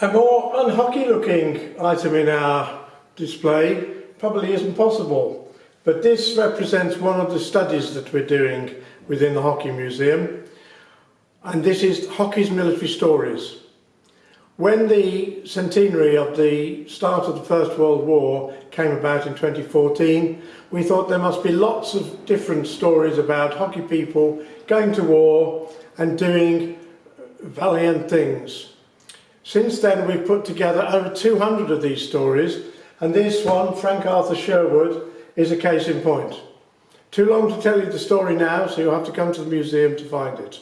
A more unhockey looking item in our display probably isn't possible, but this represents one of the studies that we're doing within the Hockey Museum, and this is Hockey's Military Stories. When the centenary of the start of the First World War came about in 2014, we thought there must be lots of different stories about hockey people going to war and doing valiant things. Since then we've put together over 200 of these stories and this one, Frank Arthur Sherwood, is a case in point. Too long to tell you the story now, so you'll have to come to the museum to find it.